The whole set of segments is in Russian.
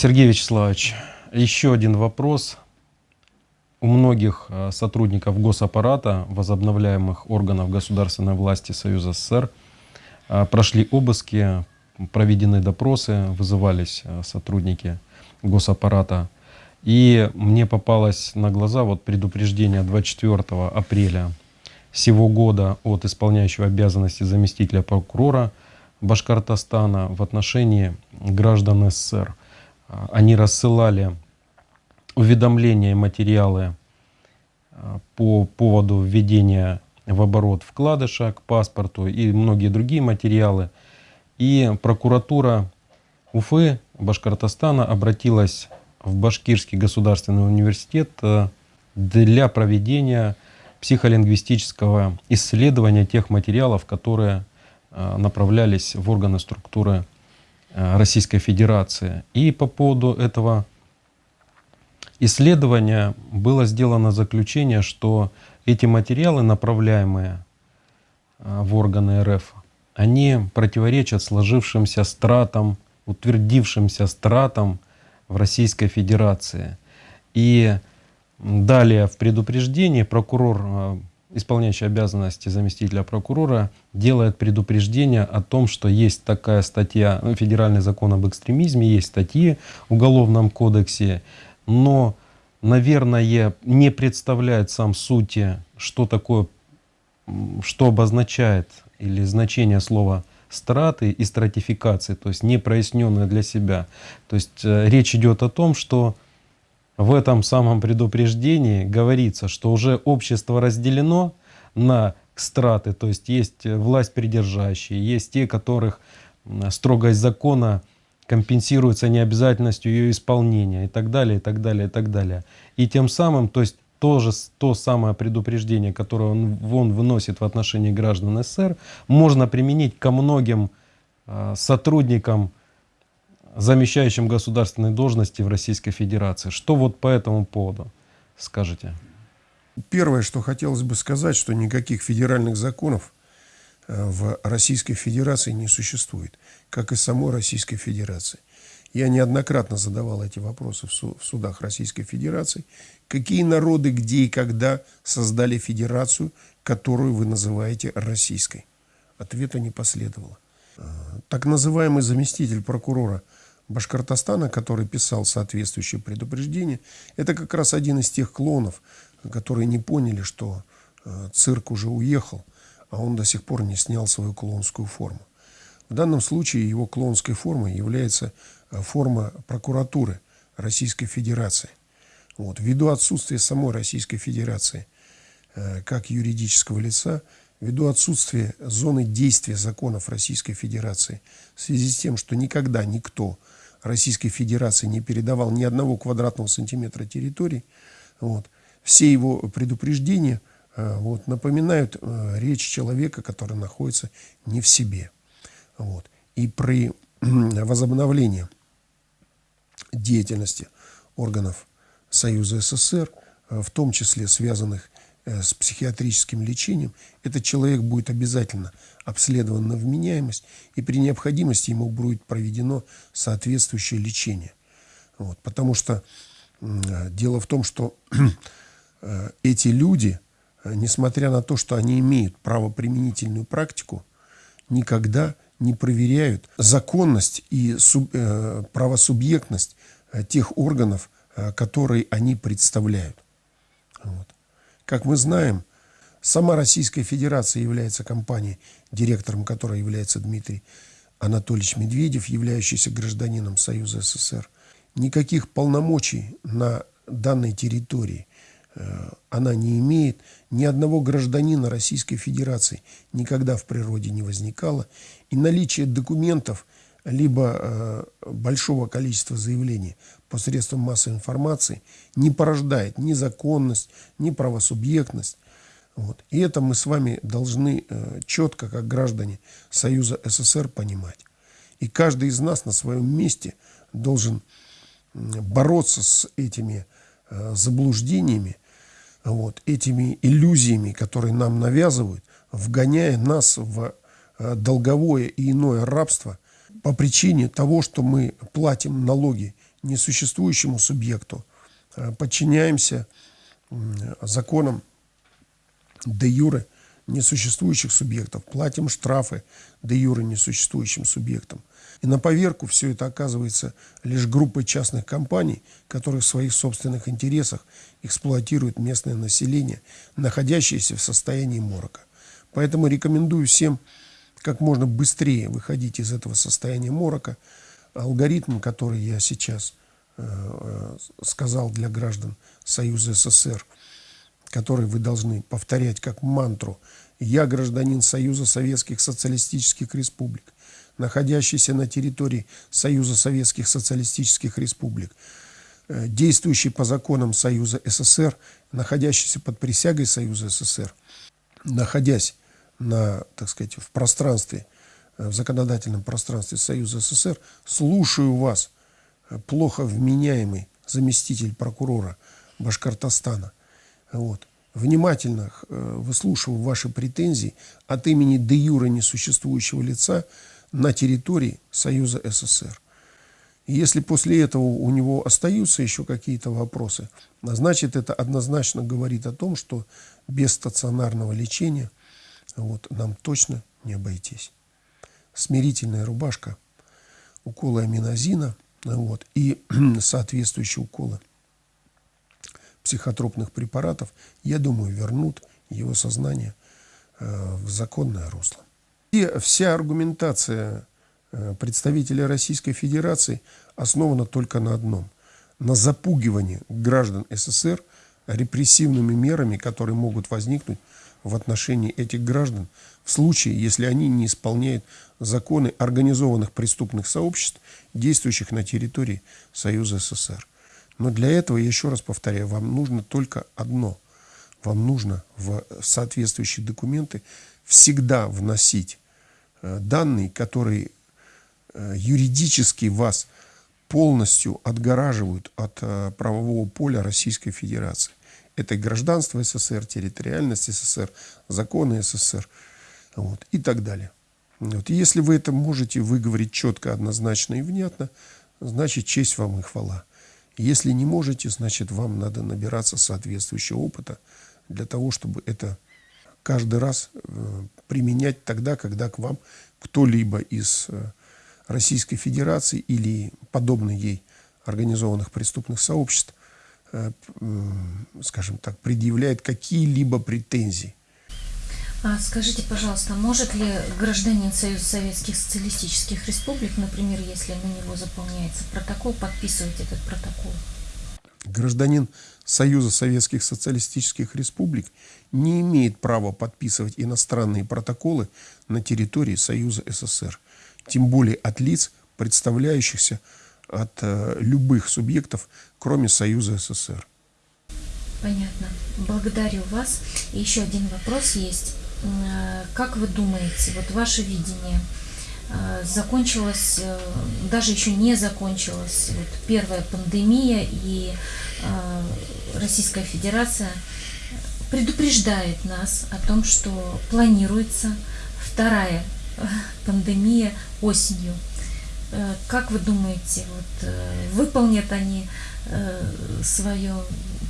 Сергей Вячеславович, еще один вопрос. У многих э, сотрудников госаппарата, возобновляемых органов государственной власти Союза СССР, э, прошли обыски, проведены допросы, вызывались э, сотрудники госаппарата. И мне попалось на глаза вот предупреждение 24 апреля сего года от исполняющего обязанности заместителя прокурора Башкортостана в отношении граждан СССР. Они рассылали уведомления и материалы а, по поводу введения в оборот вкладыша к паспорту и многие другие материалы. И прокуратура Уфы, Башкортостана обратилась в Башкирский государственный университет а, для проведения психолингвистического исследования тех материалов, которые а, направлялись в органы структуры Российской Федерации. И по поводу этого исследования было сделано заключение, что эти материалы, направляемые а, в органы РФ, они противоречат сложившимся стратам, утвердившимся стратам в Российской Федерации. И далее в предупреждении прокурор, а, исполняющий обязанности заместителя прокурора, делает предупреждение о том, что есть такая статья, ну, федеральный закон об экстремизме, есть статьи в Уголовном кодексе, но, наверное, не представляет сам сути, что такое, что обозначает или значение слова страты и стратификации, то есть не проясненное для себя. То есть э, речь идет о том, что в этом самом предупреждении говорится, что уже общество разделено на страты, то есть есть власть придержащие, есть те, которых строгость закона компенсируется необязательностью ее исполнения и так далее, и так далее, и так далее. И тем самым, то есть тоже то самое предупреждение, которое он, он выносит в отношении граждан СССР, можно применить ко многим э, сотрудникам, замещающим государственные должности в Российской Федерации. Что вот по этому поводу скажете? Первое, что хотелось бы сказать, что никаких федеральных законов Э, в Российской Федерации не существует, как и самой Российской Федерации. Я неоднократно задавал эти вопросы в, судах Российской Федерации. Какие народы, где и когда создали федерацию, которую вы называете российской? Ответа не последовало. Э, так называемый заместитель прокурора Башкортостана, который писал соответствующее предупреждение, это как раз один из тех клонов, которые не поняли, что э, цирк уже уехал – а он до сих пор не снял свою клоунскую форму. В данном случае его клоунской формой является э, форма прокуратуры Российской Федерации. Вот. Ввиду отсутствия самой Российской Федерации э, как юридического лица, ввиду отсутствия зоны действия законов Российской Федерации, в связи с тем, что никогда никто Российской Федерации не передавал ни одного квадратного сантиметра территории, вот, все его предупреждения – Э, вот, напоминают э, речь человека, который находится не в себе. Вот. И при возобновлении деятельности органов Союза СССР, э, в том числе связанных с психиатрическим лечением, этот человек будет обязательно обследован на вменяемость, и при необходимости ему будет проведено соответствующее лечение. Вот, потому что дело в том, что эти люди – Э, несмотря на то, что они имеют правоприменительную практику, никогда не проверяют законность и суб, э, правосубъектность э, тех органов, э, которые они представляют. Вот. Как мы знаем, сама Российская Федерация является компанией, директором которой является Дмитрий Анатольевич Медведев, являющийся гражданином Союза СССР. Никаких полномочий на данной территории Э, она не имеет, ни одного гражданина Российской Федерации никогда в природе не возникало. И наличие документов, либо э, большого количества заявлений посредством массовой информации не порождает ни законность, ни правосубъектность. Вот. И это мы с вами должны э, четко, как граждане Союза СССР, понимать. И каждый из нас на своем месте должен бороться с этими заблуждениями, вот, этими иллюзиями, которые нам навязывают, вгоняя нас в э, долговое и иное рабство по причине того, что мы платим налоги несуществующему субъекту, э, подчиняемся законам де юре несуществующих субъектов, платим штрафы де юре несуществующим субъектам. И на поверку все это оказывается лишь группой частных компаний, которые в своих собственных интересах эксплуатируют местное население, находящееся в состоянии морока. Поэтому рекомендую всем как можно быстрее выходить из этого состояния морока. Алгоритм, который я сейчас э, э сказал для граждан Союза СССР, который вы должны повторять как мантру «Я гражданин Союза Советских Социалистических Республик, находящийся на территории Союза Советских Социалистических Республик, э, действующий по законам Союза СССР, находящийся под присягой Союза СССР, находясь на, так сказать, в пространстве, э, в законодательном пространстве Союза СССР, слушаю вас, э, плохо вменяемый заместитель прокурора Башкортостана. Вот. Внимательно выслушиваю ваши претензии от имени де юра несуществующего лица на территории Союза СССР. Если после этого у него остаются еще какие-то вопросы, значит, это однозначно говорит о том, что без стационарного лечения вот, нам точно не обойтись. Смирительная рубашка, уколы аминозина вот, и соответствующие уколы психотропных препаратов, я думаю, вернут его сознание э, в законное русло. И вся аргументация э, представителей Российской Федерации основана только на одном – на запугивании граждан СССР репрессивными мерами, которые могут возникнуть в отношении этих граждан в случае, если они не исполняют законы организованных преступных сообществ, действующих на территории Союза СССР. Но для этого, еще раз повторяю, вам нужно только одно. Вам нужно в соответствующие документы всегда вносить э, данные, которые э, юридически вас полностью отгораживают от э, правового поля Российской Федерации. Это гражданство СССР, территориальность СССР, законы СССР вот, и так далее. Вот. если вы это можете выговорить четко, однозначно и внятно, значит честь вам и хвала. Если не можете, значит вам надо набираться соответствующего опыта для того, чтобы это каждый раз э, применять тогда, когда к вам кто-либо из э, Российской Федерации или подобных ей организованных преступных сообществ, скажем так, предъявляет какие-либо претензии. А скажите, пожалуйста, может ли гражданин Союза Советских Социалистических Республик, например, если на него заполняется протокол, подписывать этот протокол? Гражданин Союза Советских Социалистических Республик не имеет права подписывать иностранные протоколы на территории Союза СССР, тем более от лиц, представляющихся от э, любых субъектов, кроме Союза СССР. Понятно. Благодарю вас. И еще один вопрос есть. Э, как вы думаете, вот ваше видение, э, закончилась, э, даже еще не закончилась вот первая пандемия, и Российская Федерация предупреждает нас о том, что планируется вторая пандемия осенью. Как вы думаете, вот, выполнят они свое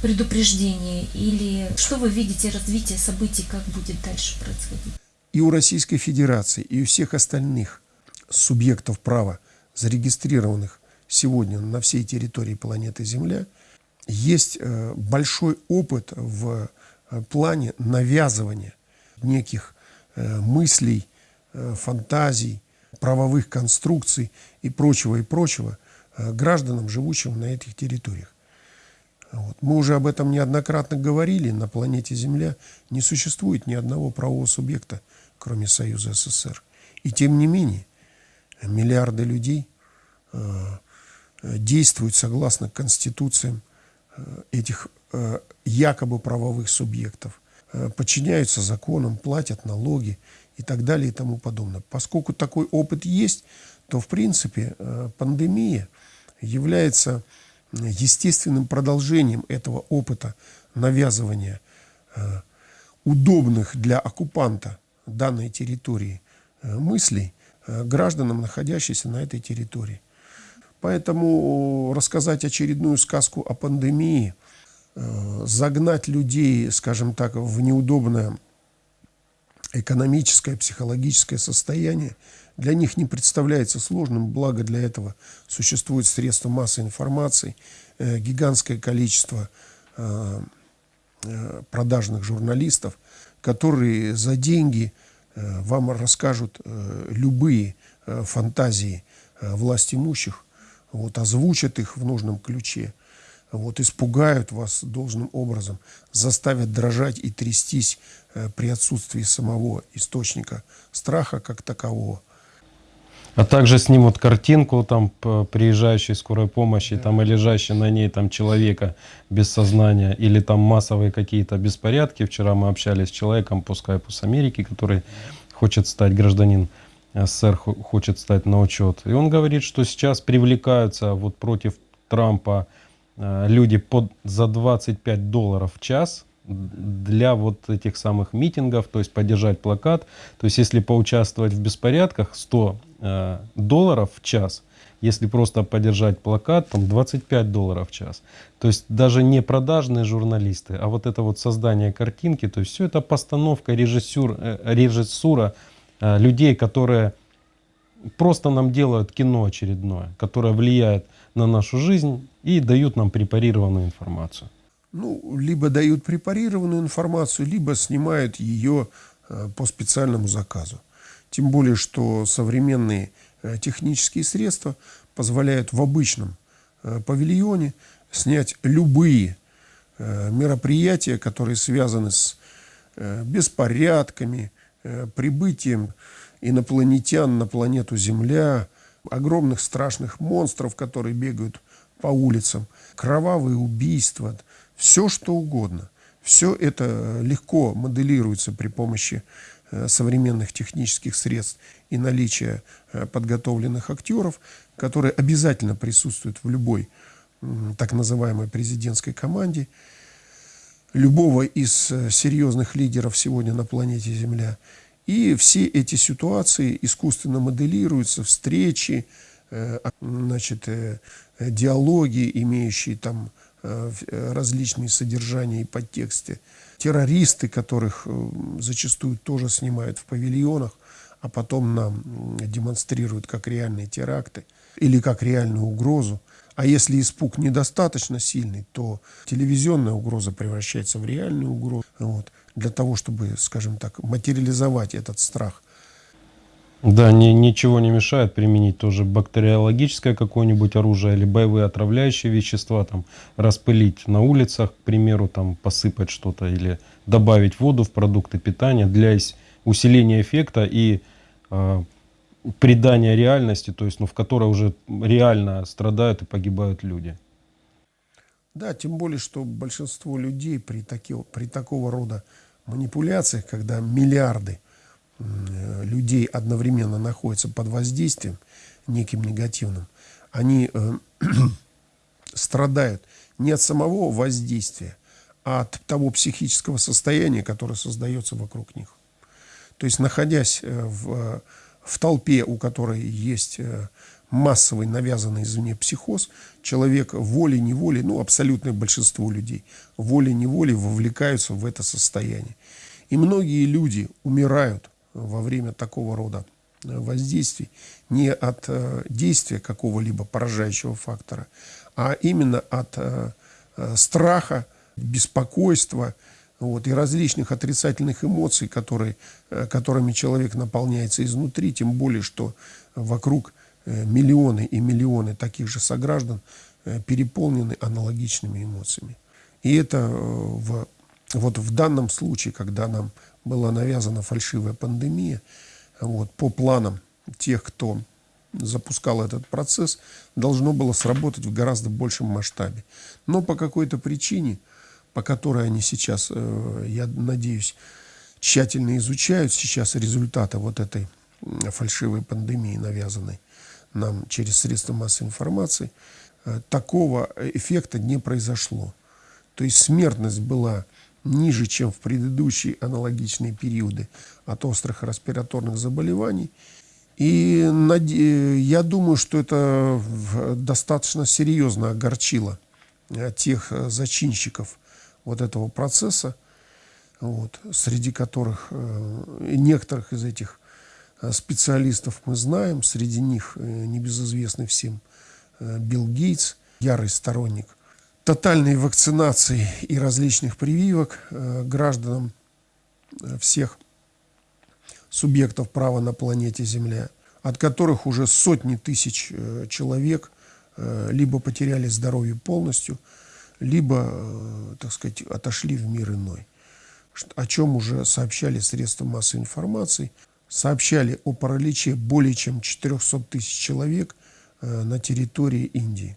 предупреждение или что вы видите развитие событий, как будет дальше происходить? И у Российской Федерации, и у всех остальных субъектов права, зарегистрированных сегодня на всей территории планеты Земля, есть э, большой опыт в э, плане навязывания неких э, мыслей, фантазий, правовых конструкций и прочего, и прочего гражданам, живущим на этих территориях. Вот. Мы уже об этом неоднократно говорили. На планете Земля не существует ни одного правового субъекта, кроме Союза СССР. И тем не менее, миллиарды людей э, действуют согласно конституциям э, этих э, якобы правовых субъектов, э, подчиняются законам, платят налоги и так далее и тому подобное. Поскольку такой опыт есть, то в принципе э, пандемия является естественным продолжением этого опыта навязывания э, удобных для оккупанта данной территории э, мыслей э, гражданам, находящимся на этой территории. Поэтому рассказать очередную сказку о пандемии, э, загнать людей, скажем так, в неудобное экономическое, психологическое состояние для них не представляется сложным, благо для этого существуют средства массовой информации, э, гигантское количество э, э, продажных журналистов, которые за деньги вам расскажут любые фантазии власть имущих, вот, озвучат их в нужном ключе, вот, испугают вас должным образом, заставят дрожать и трястись э, при отсутствии самого источника страха как такового. А также снимут картинку там приезжающей скорой помощи, там и лежащей на ней там человека без сознания, или там массовые какие-то беспорядки. Вчера мы общались с человеком по скайпу с Америки, который хочет стать гражданин СССР, хо- хочет стать на учет. И он говорит, что сейчас привлекаются вот против Трампа э, люди под, за 25 долларов в час для вот этих самых митингов, то есть поддержать плакат. То есть если поучаствовать в беспорядках, 100 э, долларов в час. Если просто поддержать плакат, там 25 долларов в час. То есть даже не продажные журналисты, а вот это вот создание картинки, то есть все это постановка, режиссюр, э, режиссура э, людей, которые просто нам делают кино очередное, которое влияет на нашу жизнь и дают нам препарированную информацию. Ну, либо дают препарированную информацию, либо снимают ее э, по специальному заказу. Тем более, что современные э, технические средства позволяют в обычном э, павильоне снять любые мероприятия, которые связаны с беспорядками, прибытием инопланетян на планету Земля, огромных страшных монстров, которые бегают по улицам, кровавые убийства, все что угодно. Все это легко моделируется при помощи э, современных технических средств и наличия э, подготовленных актеров, которые обязательно присутствуют в любой так называемой президентской команде, любого из э, серьезных лидеров сегодня на планете Земля. И все эти ситуации искусственно моделируются, встречи, э, а, значит, э, э, диалоги, имеющие там различные содержания и подтексты. Террористы, которых зачастую тоже снимают в павильонах, а потом нам демонстрируют как реальные теракты или как реальную угрозу. А если испуг недостаточно сильный, то телевизионная угроза превращается в реальную угрозу. Вот, для того, чтобы, скажем так, материализовать этот страх. Да, ни- ничего не мешает применить тоже бактериологическое какое-нибудь оружие или боевые отравляющие вещества, там, распылить на улицах, к примеру, там, посыпать что-то или добавить воду в продукты питания для усиления эффекта и э, придания реальности, то есть, ну, в которой уже реально страдают и погибают люди. Да, тем более, что большинство людей при, таки- при такого рода манипуляциях, когда миллиарды э, людей одновременно находятся под воздействием неким негативным, они э, страдают не от самого воздействия, а от того психического состояния, которое создается вокруг них. То есть, находясь э, в, в толпе, у которой есть массовый навязанный извне психоз, человек волей-неволей, ну, абсолютное большинство людей, волей-неволей вовлекаются в это состояние. И многие люди умирают во время такого рода э, воздействий не от э, действия какого-либо поражающего фактора, а именно от э, страха, беспокойства вот, и различных отрицательных эмоций, которые, которыми человек наполняется изнутри, тем более, что вокруг миллионы и миллионы таких же сограждан э, переполнены аналогичными эмоциями. И это э, в, вот в данном случае, когда нам была навязана фальшивая пандемия, вот, по планам тех, кто запускал этот процесс, должно было сработать в гораздо большем масштабе. Но по какой-то причине, по которой они сейчас, э, я надеюсь, тщательно изучают сейчас результаты вот этой фальшивой пандемии, навязанной нам через средства массовой информации, э, такого эффекта не произошло. То есть смертность была ниже, чем в предыдущие аналогичные периоды от острых респираторных заболеваний. И наде- я думаю, что это достаточно серьезно огорчило э, тех э, зачинщиков вот этого процесса, вот, среди которых э, некоторых из этих э, специалистов мы знаем, среди них э, небезызвестный всем э, Билл Гейтс, ярый сторонник тотальной вакцинации и различных прививок э, гражданам э, всех субъектов права на планете Земля, от которых уже сотни тысяч э, человек э, либо потеряли здоровье полностью, либо, э, так сказать, отошли в мир иной. О чем уже сообщали средства массовой информации, сообщали о параличе более чем 400 тысяч человек э, на территории Индии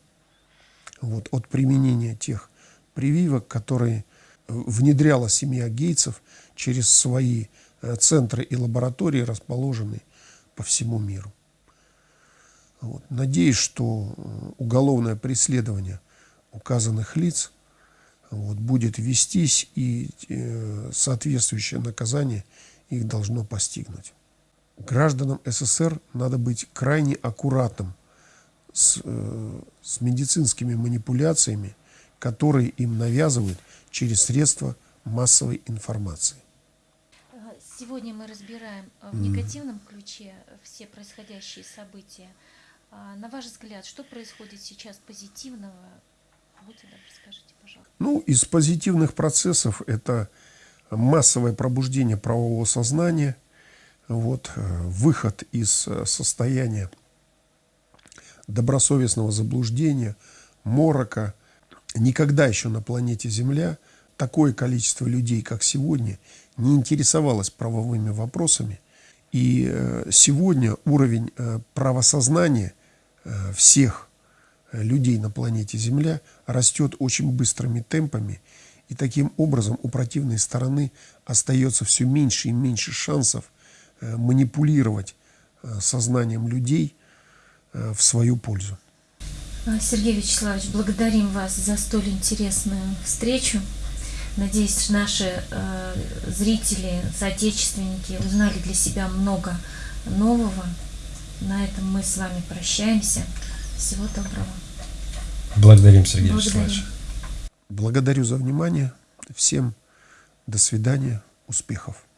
вот, от применения тех прививок, которые э, внедряла семья Гейтсов через свои э, центры и лаборатории, расположенные по всему миру. Вот. Надеюсь, что уголовное преследование указанных лиц вот, будет вестись и соответствующее наказание их должно постигнуть. Гражданам СССР надо быть крайне аккуратным с, э, с медицинскими манипуляциями, которые им навязывают через средства массовой информации. Сегодня мы разбираем э, в негативном ключе все происходящие события. А, На ваш взгляд, что происходит сейчас позитивного? Будьте добры, скажите, пожалуйста. Ну, из позитивных процессов это массовое пробуждение правового сознания, вот, э, выход из э, состояния добросовестного заблуждения, морока. Никогда еще на планете Земля такое количество людей, как сегодня, не интересовалось правовыми вопросами. И э, сегодня уровень правосознания всех людей на планете Земля растет очень быстрыми темпами. И таким образом у противной стороны остается все меньше и меньше шансов манипулировать э, сознанием людей э, в свою пользу. А, Сергей Вячеславович, благодарим вас за столь интересную встречу. Надеюсь, наши э, зрители, соотечественники узнали для себя много нового. На этом мы с вами прощаемся. Всего доброго. Благодарим, Сергей Благодарим. Вячеславович. Благодарю за внимание. Всем до свидания, успехов.